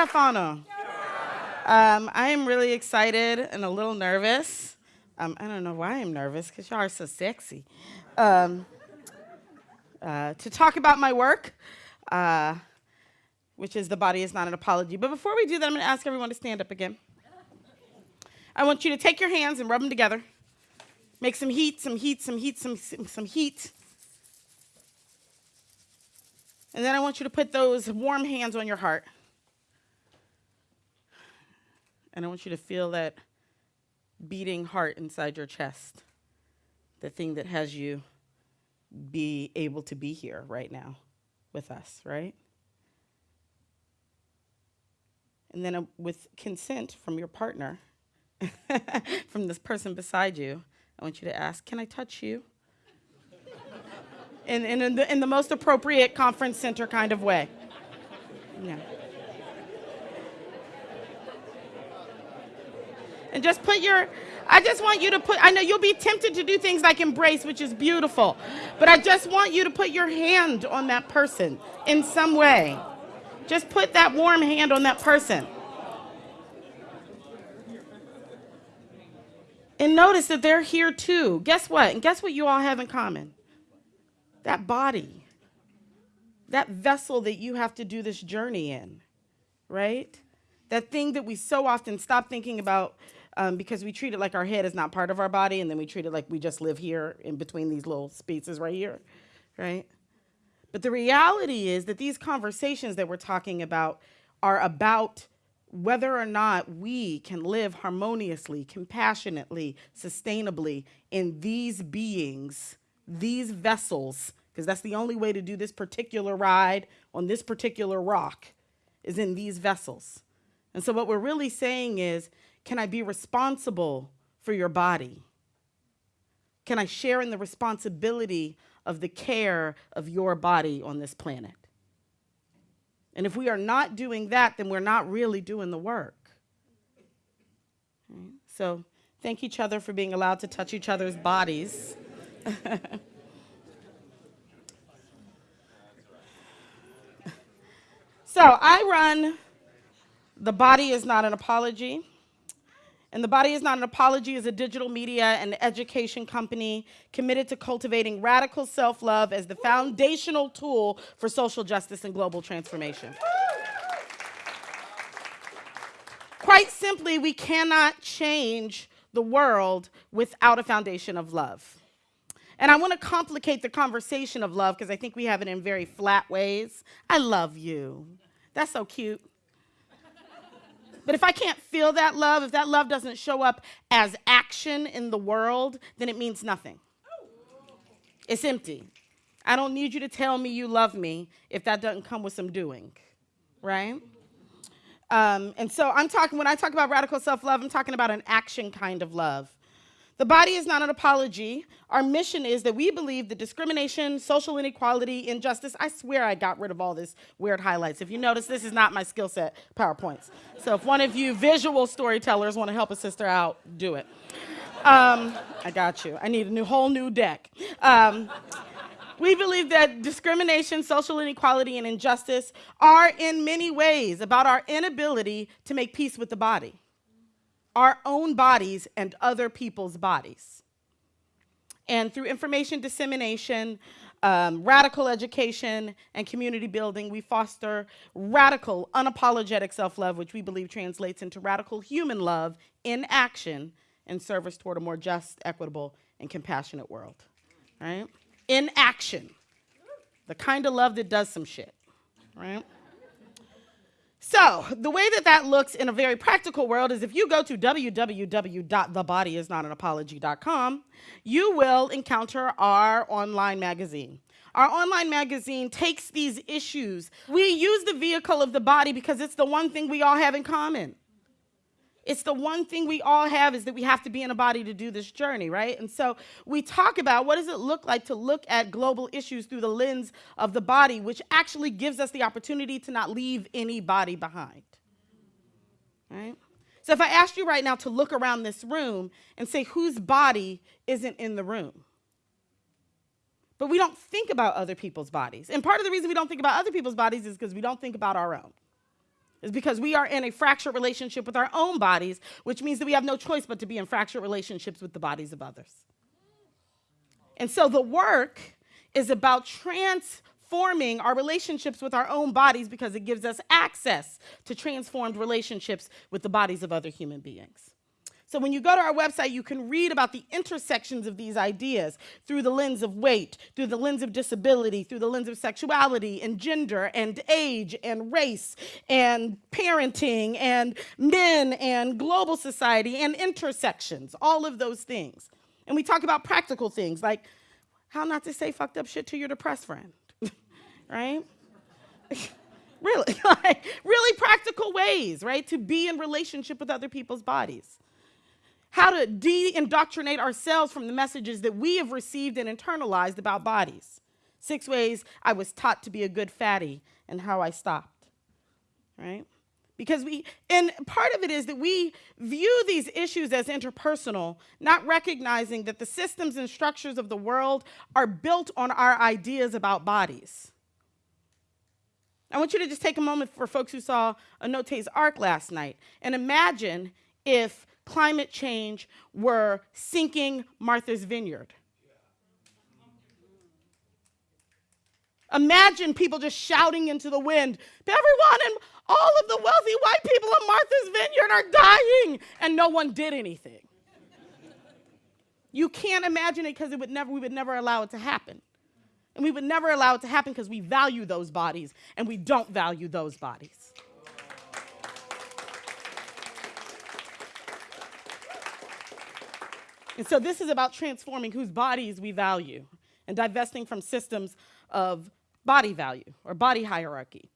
Stefano. Um, I am really excited and a little nervous. Um, I don't know why I'm nervous because y'all are so sexy. Um, uh, to talk about my work, uh, which is The Body is Not an Apology. But before we do that, I'm going to ask everyone to stand up again. I want you to take your hands and rub them together. Make some heat, some heat, some heat, some, some heat. And then I want you to put those warm hands on your heart. And I want you to feel that beating heart inside your chest, the thing that has you be able to be here right now with us, right? And then uh, with consent from your partner, from this person beside you, I want you to ask, Can I touch you? in, in, in, the, in the most appropriate conference center kind of way. Yeah. And just put your, I just want you to put, I know you'll be tempted to do things like embrace, which is beautiful, but I just want you to put your hand on that person in some way. Just put that warm hand on that person. And notice that they're here too. Guess what? And guess what you all have in common? That body, that vessel that you have to do this journey in, right? That thing that we so often stop thinking about um, because we treat it like our head is not part of our body, and then we treat it like we just live here in between these little spaces right here, right? But the reality is that these conversations that we're talking about are about whether or not we can live harmoniously, compassionately, sustainably in these beings, these vessels, because that's the only way to do this particular ride on this particular rock, is in these vessels. And so, what we're really saying is can I be responsible for your body? Can I share in the responsibility of the care of your body on this planet? And if we are not doing that, then we're not really doing the work. So thank each other for being allowed to touch each other's bodies. so I run The Body is Not an Apology. And The Body is Not an Apology is a digital media and education company committed to cultivating radical self love as the foundational tool for social justice and global transformation. Quite simply, we cannot change the world without a foundation of love. And I want to complicate the conversation of love because I think we have it in very flat ways. I love you. That's so cute. But if I can't feel that love, if that love doesn't show up as action in the world, then it means nothing. It's empty. I don't need you to tell me you love me if that doesn't come with some doing, right? Um, and so I'm talking, when I talk about radical self love, I'm talking about an action kind of love. The body is not an apology. Our mission is that we believe that discrimination, social inequality, injustice, I swear I got rid of all this weird highlights. If you notice, this is not my skill set PowerPoints. So if one of you visual storytellers want to help a sister out, do it. Um, I got you. I need a new, whole new deck. Um, we believe that discrimination, social inequality, and injustice are in many ways about our inability to make peace with the body our own bodies and other people's bodies. And through information dissemination, um, radical education, and community building, we foster radical, unapologetic self love, which we believe translates into radical human love in action in service toward a more just, equitable, and compassionate world. Right? In action. The kind of love that does some shit. Right? So, the way that that looks in a very practical world is if you go to www.thebodyisnotanapology.com, you will encounter our online magazine. Our online magazine takes these issues. We use the vehicle of the body because it's the one thing we all have in common. It's the one thing we all have is that we have to be in a body to do this journey, right? And so we talk about what does it look like to look at global issues through the lens of the body, which actually gives us the opportunity to not leave anybody behind. Right? So if I asked you right now to look around this room and say whose body isn't in the room? But we don't think about other people's bodies. And part of the reason we don't think about other people's bodies is because we don't think about our own. Is because we are in a fractured relationship with our own bodies, which means that we have no choice but to be in fractured relationships with the bodies of others. And so the work is about transforming our relationships with our own bodies because it gives us access to transformed relationships with the bodies of other human beings. So when you go to our website, you can read about the intersections of these ideas through the lens of weight, through the lens of disability, through the lens of sexuality and gender and age and race and parenting and men and global society and intersections, all of those things. And we talk about practical things like how not to say fucked up shit to your depressed friend, right? really, like really practical ways, right, to be in relationship with other people's bodies how to de indoctrinate ourselves from the messages that we have received and internalized about bodies. Six ways I was taught to be a good fatty and how I stopped, right? Because we, and part of it is that we view these issues as interpersonal, not recognizing that the systems and structures of the world are built on our ideas about bodies. I want you to just take a moment for folks who saw Anote's Ark last night and imagine if climate change were sinking Martha's Vineyard. Imagine people just shouting into the wind, everyone and all of the wealthy white people in Martha's Vineyard are dying, and no one did anything. you can't imagine it because it would never, we would never allow it to happen. And we would never allow it to happen because we value those bodies, and we don't value those bodies. And so this is about transforming whose bodies we value and divesting from systems of body value or body hierarchy.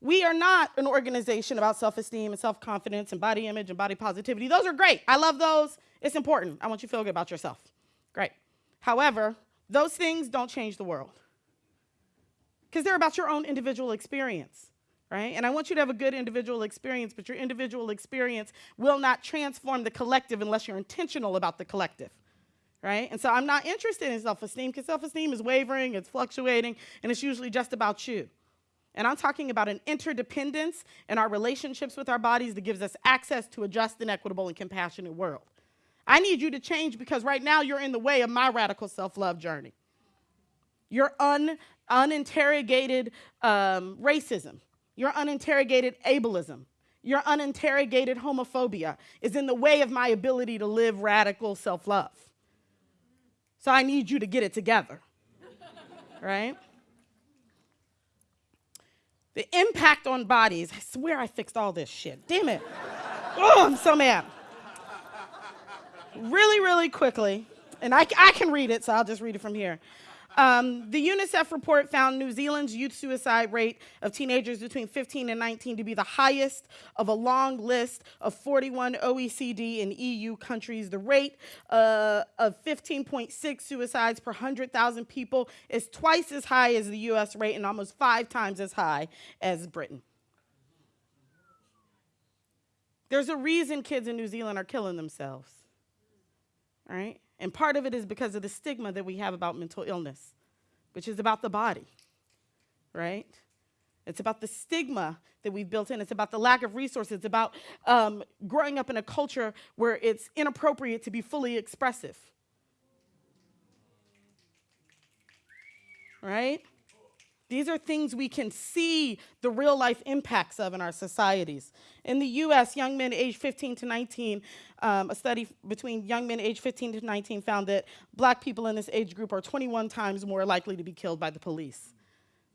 We are not an organization about self-esteem and self-confidence and body image and body positivity. Those are great. I love those. It's important. I want you to feel good about yourself. Great. However, those things don't change the world because they're about your own individual experience right? And I want you to have a good individual experience, but your individual experience will not transform the collective unless you're intentional about the collective, right? And so I'm not interested in self-esteem because self-esteem is wavering, it's fluctuating, and it's usually just about you. And I'm talking about an interdependence in our relationships with our bodies that gives us access to a just and equitable and compassionate world. I need you to change because right now you're in the way of my radical self-love journey. Your un, uninterrogated um, racism, your uninterrogated ableism, your uninterrogated homophobia is in the way of my ability to live radical self love. So I need you to get it together, right? The impact on bodies. I swear I fixed all this shit. Damn it. oh, I'm so mad. Really, really quickly, and I, I can read it, so I'll just read it from here. Um, the UNICEF report found New Zealand's youth suicide rate of teenagers between 15 and 19 to be the highest of a long list of 41 OECD and EU countries. The rate uh, of 15.6 suicides per 100,000 people is twice as high as the US rate and almost five times as high as Britain. There's a reason kids in New Zealand are killing themselves, right? And part of it is because of the stigma that we have about mental illness, which is about the body, right? It's about the stigma that we've built in. It's about the lack of resources. It's about um, growing up in a culture where it's inappropriate to be fully expressive. Right? These are things we can see the real life impacts of in our societies. In the US, young men aged 15 to 19, um, a study between young men aged 15 to 19 found that black people in this age group are 21 times more likely to be killed by the police.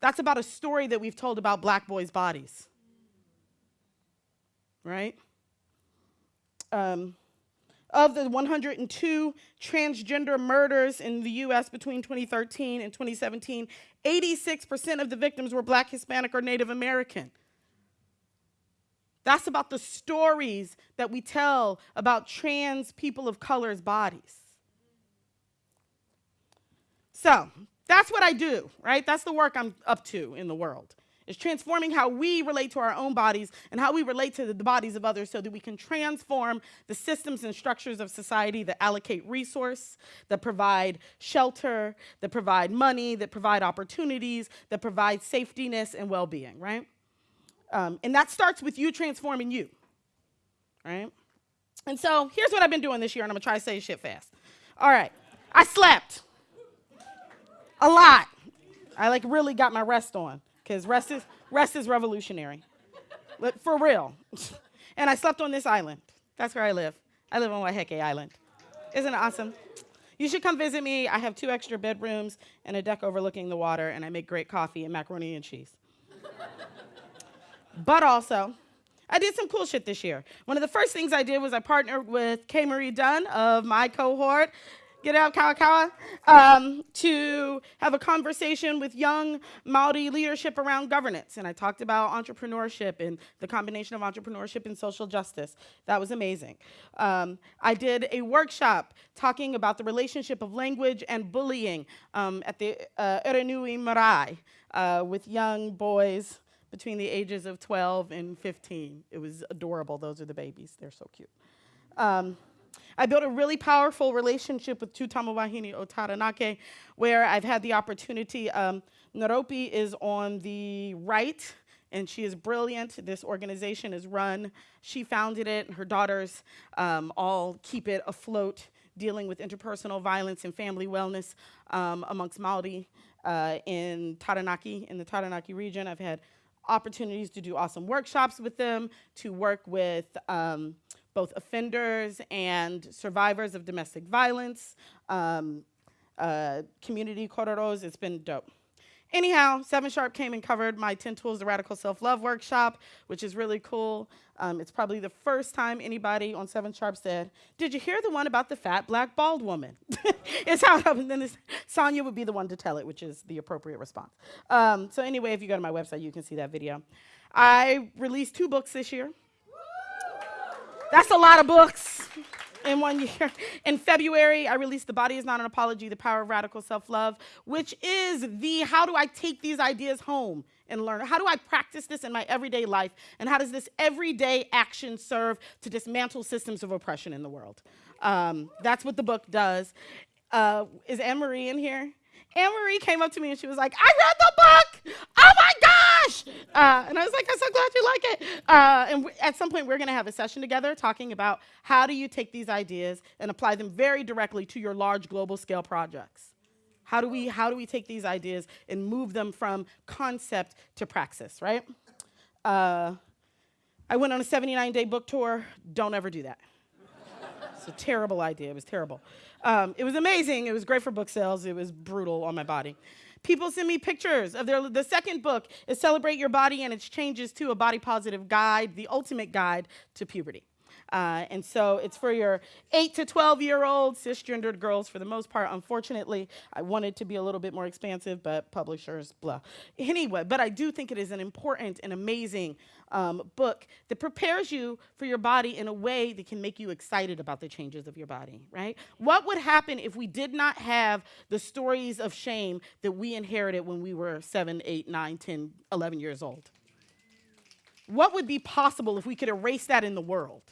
That's about a story that we've told about black boys' bodies. Right? Um, of the 102 transgender murders in the US between 2013 and 2017, 86% of the victims were black, Hispanic, or Native American. That's about the stories that we tell about trans people of color's bodies. So, that's what I do, right? That's the work I'm up to in the world. It's transforming how we relate to our own bodies and how we relate to the bodies of others so that we can transform the systems and structures of society that allocate resource, that provide shelter, that provide money, that provide opportunities, that provide safetyness and well-being, right? Um, and that starts with you transforming you, right? And so here's what I've been doing this year, and I'm gonna try to say shit fast. All right, I slept a lot. I like really got my rest on because rest is rest is revolutionary, for real. and I slept on this island. That's where I live. I live on Waiheke Island. Isn't it awesome? You should come visit me. I have two extra bedrooms and a deck overlooking the water, and I make great coffee and macaroni and cheese. but also, I did some cool shit this year. One of the first things I did was I partnered with K. Marie Dunn of my cohort get out Kawakawa, um, to have a conversation with young Maori leadership around governance. And I talked about entrepreneurship and the combination of entrepreneurship and social justice. That was amazing. Um, I did a workshop talking about the relationship of language and bullying um, at the uh, Erenui Marae uh, with young boys between the ages of 12 and 15. It was adorable. Those are the babies. They're so cute. I built a really powerful relationship with Tu Tama Wahine o Taranaki, where I've had the opportunity. Um, Ngaropi is on the right, and she is brilliant. This organization is run. She founded it. Her daughters um, all keep it afloat, dealing with interpersonal violence and family wellness um, amongst Maori uh, in Taranaki, in the Taranaki region. I've had opportunities to do awesome workshops with them, to work with um, both offenders and survivors of domestic violence, um, uh, community corridors. It's been dope. Anyhow, Seven Sharp came and covered my 10 Tools to Radical Self-Love workshop, which is really cool. Um, it's probably the first time anybody on Seven Sharp said, did you hear the one about the fat black bald woman? it's how it happened. Then Sonya would be the one to tell it, which is the appropriate response. Um, so anyway, if you go to my website, you can see that video. I released two books this year. That's a lot of books in one year. In February, I released The Body is Not an Apology, The Power of Radical Self-Love, which is the how do I take these ideas home and learn? How do I practice this in my everyday life? And how does this everyday action serve to dismantle systems of oppression in the world? Um, that's what the book does. Uh, is Anne-Marie in here? Anne-Marie came up to me and she was like, I read the book! Oh Uh, and I was like, I'm so glad you like it. Uh, and at some point, we're gonna have a session together talking about how do you take these ideas and apply them very directly to your large global scale projects. How do we, how do we take these ideas and move them from concept to praxis, right? Uh, I went on a 79 day book tour. Don't ever do that. it's a terrible idea. It was terrible. Um, it was amazing. It was great for book sales. It was brutal on my body. People send me pictures of their, the second book is Celebrate Your Body and its changes to a body positive guide, the ultimate guide to puberty. Uh, and so it's for your 8 to 12 year old cisgendered girls for the most part. Unfortunately, I wanted to be a little bit more expansive, but publishers, blah. Anyway, but I do think it is an important and amazing um, book that prepares you for your body in a way that can make you excited about the changes of your body, right? What would happen if we did not have the stories of shame that we inherited when we were 7, 8, 9, 10, 11 years old? What would be possible if we could erase that in the world,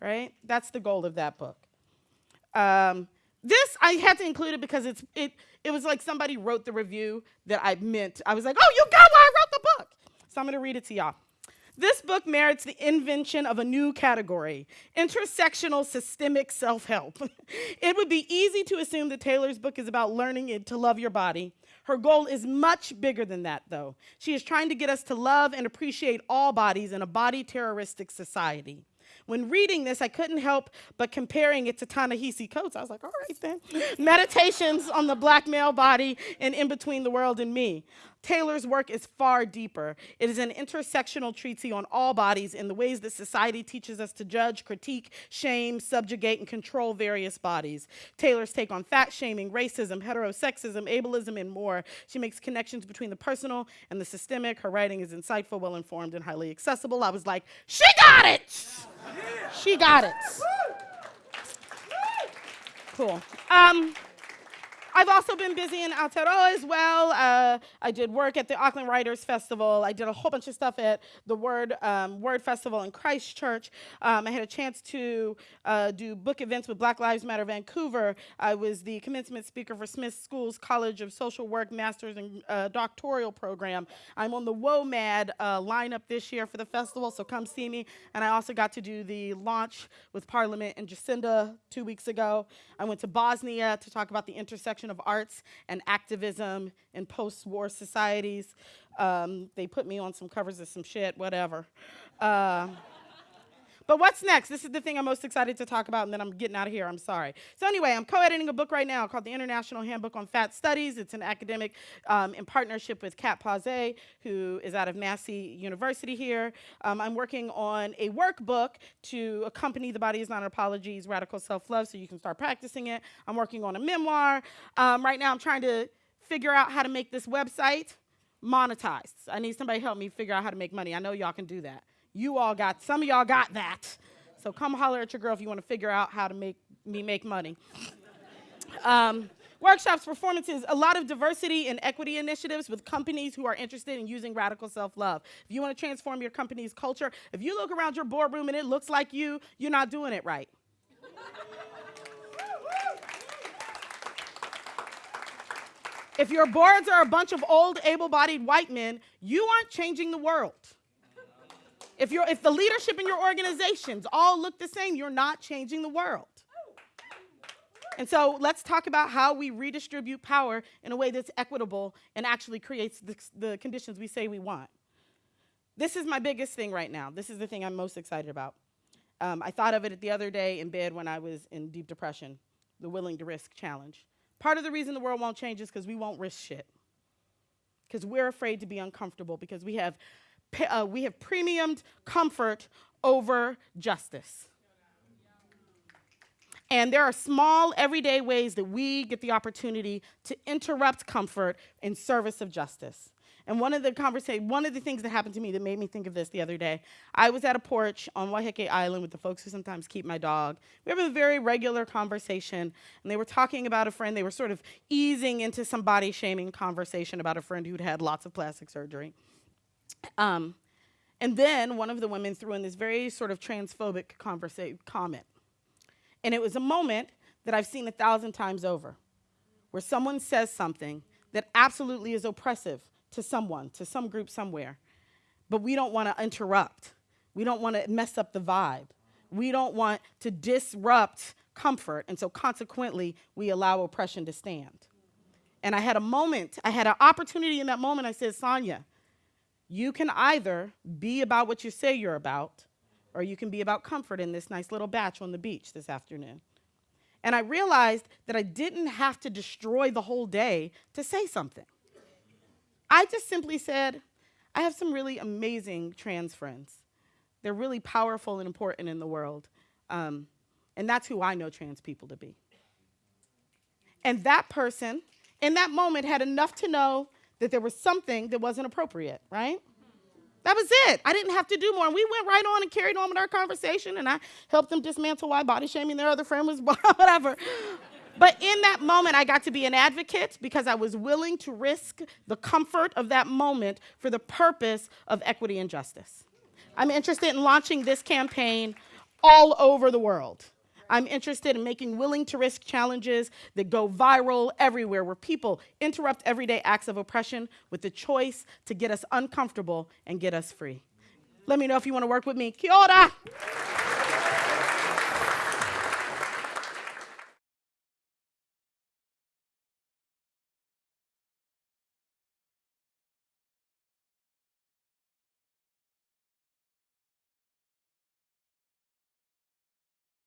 right? That's the goal of that book. Um, this, I had to include it because it's, it, it was like somebody wrote the review that I meant. I was like, oh, you got why I wrote the book. So I'm gonna read it to y'all. This book merits the invention of a new category, intersectional systemic self-help. it would be easy to assume that Taylor's book is about learning to love your body. Her goal is much bigger than that, though. She is trying to get us to love and appreciate all bodies in a body terroristic society. When reading this, I couldn't help but comparing it to Ta-Nehisi Coates. I was like, all right then. Meditations on the black male body and in between the world and me. Taylor's work is far deeper. It is an intersectional treatise on all bodies in the ways that society teaches us to judge, critique, shame, subjugate, and control various bodies. Taylor's take on fat shaming, racism, heterosexism, ableism, and more. She makes connections between the personal and the systemic. Her writing is insightful, well-informed, and highly accessible. I was like, she got it! She got it. Cool. Um, I've also been busy in Aotearoa as well. Uh. I did work at the Auckland Writers Festival. I did a whole bunch of stuff at the Word um, Word Festival in Christchurch. Um, I had a chance to uh, do book events with Black Lives Matter Vancouver. I was the commencement speaker for Smith School's College of Social Work Master's and uh, Doctoral Program. I'm on the WOMAD uh, lineup this year for the festival, so come see me. And I also got to do the launch with Parliament and Jacinda two weeks ago. I went to Bosnia to talk about the intersection of arts and activism in post-war societies. Um, they put me on some covers of some shit, whatever. Uh, but what's next? This is the thing I'm most excited to talk about, and then I'm getting out of here. I'm sorry. So anyway, I'm co-editing a book right now called The International Handbook on Fat Studies. It's an academic um, in partnership with Cat Pausé, who is out of Massey University here. Um, I'm working on a workbook to accompany The Body is Not an Apology's Radical Self-Love so you can start practicing it. I'm working on a memoir. Um, right now I'm trying to figure out how to make this website monetized. I need somebody to help me figure out how to make money. I know y'all can do that. You all got, some of y'all got that. So come holler at your girl if you want to figure out how to make me make money. Um, workshops, performances, a lot of diversity and equity initiatives with companies who are interested in using radical self-love. If you want to transform your company's culture, if you look around your boardroom and it looks like you, you're not doing it right. if your boards are a bunch of old, able-bodied white men, you aren't changing the world. If, you're, if the leadership in your organizations all look the same, you're not changing the world. And so let's talk about how we redistribute power in a way that's equitable and actually creates the, the, conditions we say we want. This is my biggest thing right now. This is the thing I'm most excited about. Um, I thought of it the other day in bed when I was in deep depression, the willing to risk challenge. Part of the reason the world won't change is because we won't risk shit. Because we're afraid to be uncomfortable, because we have uh, we have premiumed comfort over justice. And there are small, everyday ways that we get the opportunity to interrupt comfort in service of justice. And one of the conversation, one of the things that happened to me that made me think of this the other day, I was at a porch on Waiheke Island with the folks who sometimes keep my dog. We have a very regular conversation, and they were talking about a friend. They were sort of easing into some body shaming conversation about a friend who'd had lots of plastic surgery. Um, and then one of the women threw in this very sort of transphobic comment. And it was a moment that I've seen a thousand times over, where someone says something that absolutely is oppressive to someone, to some group somewhere, but we don't want to interrupt. We don't want to mess up the vibe. We don't want to disrupt comfort, and so consequently, we allow oppression to stand. And I had a moment, I had an opportunity in that moment, I said, Sonya, you can either be about what you say you're about, or you can be about comfort in this nice little bach on the beach this afternoon. And I realized that I didn't have to destroy the whole day to say something. I just simply said, I have some really amazing trans friends. They're really powerful and important in the world. Um, and that's who I know trans people to be. And that person, in that moment, had enough to know that there was something that wasn't appropriate, right? That was it. I didn't have to do more. And we went right on and carried on with our conversation, and I helped them dismantle why body shaming their other friend was whatever. But in that moment, I got to be an advocate because I was willing to risk the comfort of that moment for the purpose of equity and justice. I'm interested in launching this campaign all over the world. I'm interested in making willing to risk challenges that go viral everywhere, where people interrupt everyday acts of oppression with the choice to get us uncomfortable and get us free. Let me know if you want to work with me. Kia ora.